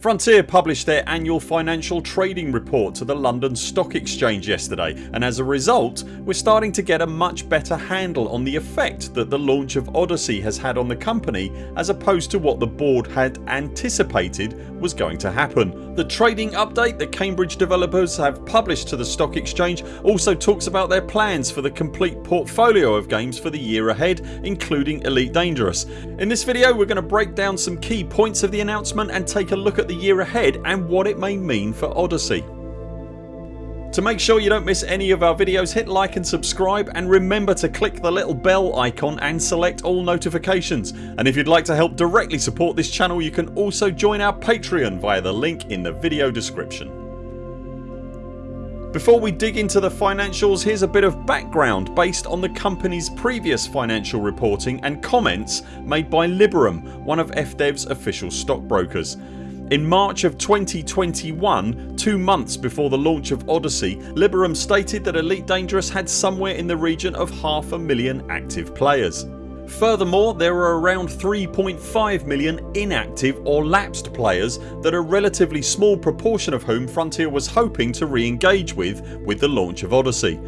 Frontier published their annual financial trading report to the London Stock Exchange yesterday and as a result we're starting to get a much better handle on the effect that the launch of Odyssey has had on the company as opposed to what the board had anticipated was going to happen. The trading update that Cambridge developers have published to the stock exchange also talks about their plans for the complete portfolio of games for the year ahead including Elite Dangerous. In this video we're going to break down some key points of the announcement and take a look at the year ahead and what it may mean for Odyssey. To make sure you don't miss any of our videos hit like and subscribe and remember to click the little bell icon and select all notifications and if you'd like to help directly support this channel you can also join our Patreon via the link in the video description. Before we dig into the financials here's a bit of background based on the company's previous financial reporting and comments made by Liberum one of FDev's official stockbrokers. In March of 2021, two months before the launch of Odyssey, Liberum stated that Elite Dangerous had somewhere in the region of half a million active players. Furthermore there are around 3.5 million inactive or lapsed players that a relatively small proportion of whom Frontier was hoping to re-engage with with the launch of Odyssey.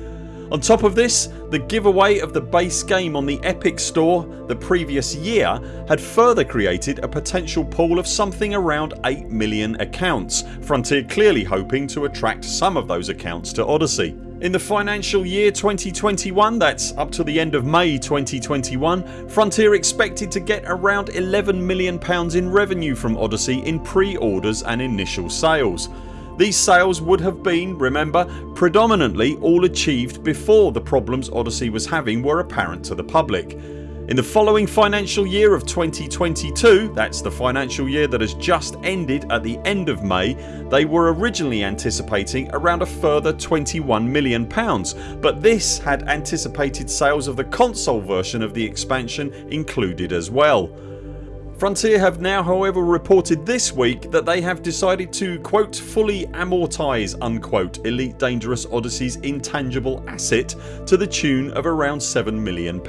On top of this the giveaway of the base game on the Epic store the previous year had further created a potential pool of something around 8 million accounts, Frontier clearly hoping to attract some of those accounts to Odyssey. In the financial year 2021 that's up to the end of May 2021 Frontier expected to get around £11 million in revenue from Odyssey in pre-orders and initial sales. These sales would have been, remember, predominantly all achieved before the problems Odyssey was having were apparent to the public. In the following financial year of 2022 ...that's the financial year that has just ended at the end of May they were originally anticipating around a further £21 million but this had anticipated sales of the console version of the expansion included as well. Frontier have now however reported this week that they have decided to quote fully amortise unquote Elite Dangerous Odyssey's intangible asset to the tune of around £7 million.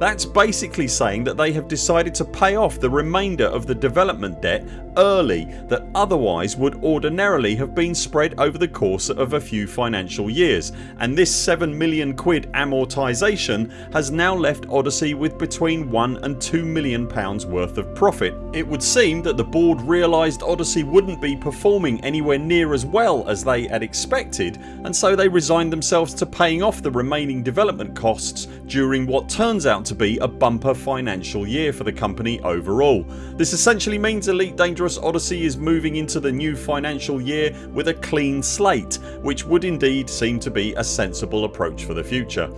That's basically saying that they have decided to pay off the remainder of the development debt early that otherwise would ordinarily have been spread over the course of a few financial years and this 7 million quid amortisation has now left Odyssey with between 1 and 2 million pounds worth of of profit. It would seem that the board realised Odyssey wouldn't be performing anywhere near as well as they had expected and so they resigned themselves to paying off the remaining development costs during what turns out to be a bumper financial year for the company overall. This essentially means Elite Dangerous Odyssey is moving into the new financial year with a clean slate which would indeed seem to be a sensible approach for the future.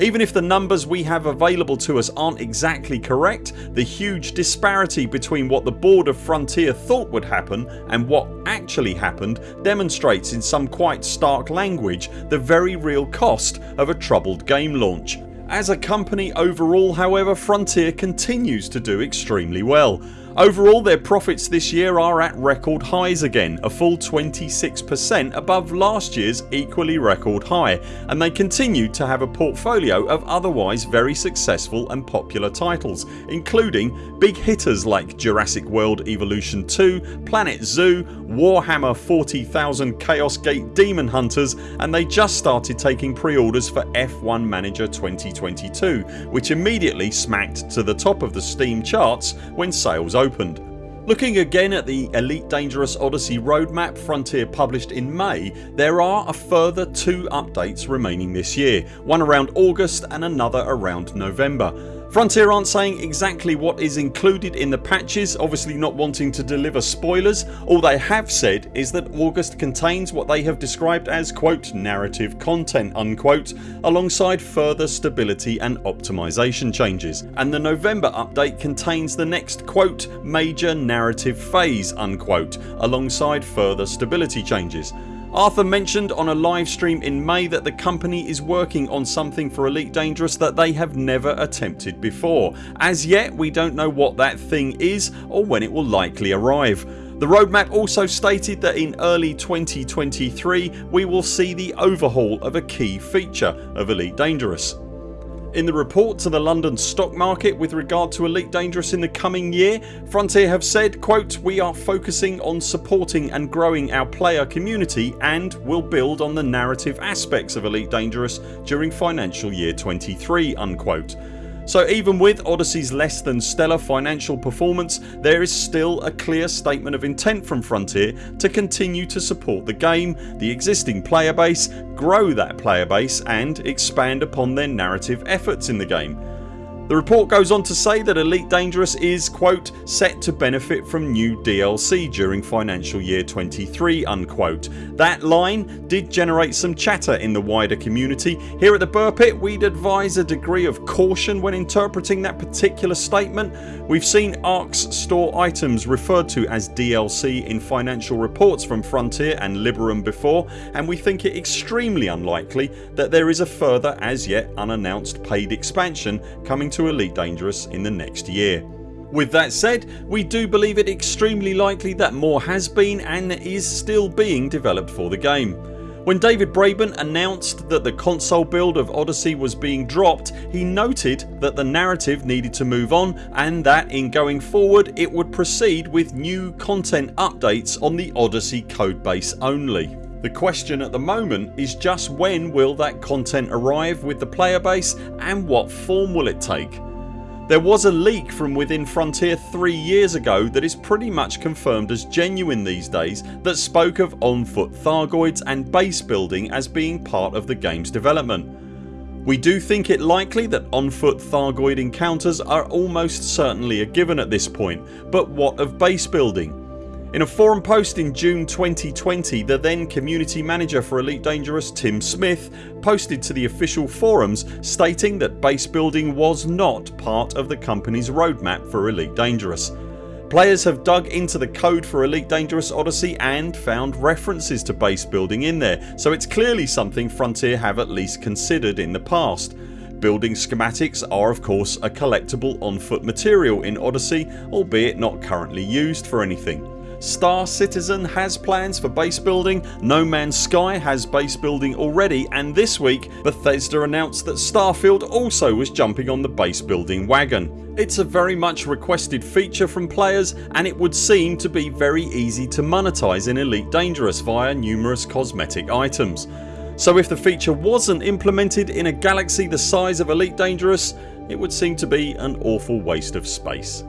Even if the numbers we have available to us aren't exactly correct the huge disparity between what the board of Frontier thought would happen and what actually happened demonstrates in some quite stark language the very real cost of a troubled game launch. As a company overall however Frontier continues to do extremely well. Overall their profits this year are at record highs again a full 26% above last years equally record high and they continue to have a portfolio of otherwise very successful and popular titles including big hitters like Jurassic World Evolution 2, Planet Zoo, Warhammer 40,000 Chaos Gate Daemonhunters and they just started taking pre-orders for F1 Manager 2022 which immediately smacked to the top of the Steam charts when sales opened opened. Looking again at the Elite Dangerous Odyssey roadmap Frontier published in May there are a further two updates remaining this year, one around August and another around November. Frontier aren't saying exactly what is included in the patches obviously not wanting to deliver spoilers. All they have said is that August contains what they have described as quote narrative content unquote alongside further stability and optimisation changes and the November update contains the next quote major narrative phase unquote alongside further stability changes. Arthur mentioned on a live stream in May that the company is working on something for Elite Dangerous that they have never attempted before. As yet we don't know what that thing is or when it will likely arrive. The roadmap also stated that in early 2023 we will see the overhaul of a key feature of Elite Dangerous. In the report to the London stock market with regard to Elite Dangerous in the coming year Frontier have said quote, We are focusing on supporting and growing our player community and will build on the narrative aspects of Elite Dangerous during financial year 23 unquote. So even with Odyssey's less than stellar financial performance there is still a clear statement of intent from Frontier to continue to support the game, the existing player base, grow that player base and expand upon their narrative efforts in the game. The report goes on to say that Elite Dangerous is quote set to benefit from new DLC during financial year 23 unquote. That line did generate some chatter in the wider community. Here at the Buur Pit we'd advise a degree of caution when interpreting that particular statement. We've seen ARX store items referred to as DLC in financial reports from Frontier and Liberum before and we think it extremely unlikely that there is a further as yet unannounced paid expansion coming Elite Dangerous in the next year. With that said we do believe it extremely likely that more has been and is still being developed for the game. When David Braben announced that the console build of Odyssey was being dropped he noted that the narrative needed to move on and that in going forward it would proceed with new content updates on the Odyssey codebase only. The question at the moment is just when will that content arrive with the player base and what form will it take. There was a leak from within Frontier 3 years ago that is pretty much confirmed as genuine these days that spoke of on foot Thargoids and base building as being part of the games development. We do think it likely that on foot Thargoid encounters are almost certainly a given at this point but what of base building? In a forum post in June 2020 the then community manager for Elite Dangerous Tim Smith posted to the official forums stating that base building was not part of the company's roadmap for Elite Dangerous. Players have dug into the code for Elite Dangerous Odyssey and found references to base building in there so it's clearly something Frontier have at least considered in the past. Building schematics are of course a collectible on foot material in Odyssey albeit not currently used for anything. Star Citizen has plans for base building, No Man's Sky has base building already and this week Bethesda announced that Starfield also was jumping on the base building wagon. It's a very much requested feature from players and it would seem to be very easy to monetize in Elite Dangerous via numerous cosmetic items. So if the feature wasn't implemented in a galaxy the size of Elite Dangerous it would seem to be an awful waste of space.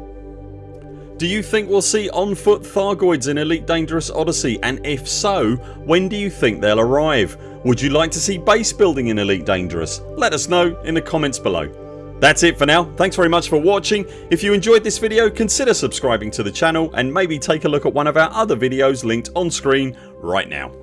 Do you think we'll see on foot Thargoids in Elite Dangerous Odyssey and if so when do you think they'll arrive? Would you like to see base building in Elite Dangerous? Let us know in the comments below. That's it for now. Thanks very much for watching. If you enjoyed this video consider subscribing to the channel and maybe take a look at one of our other videos linked on screen right now.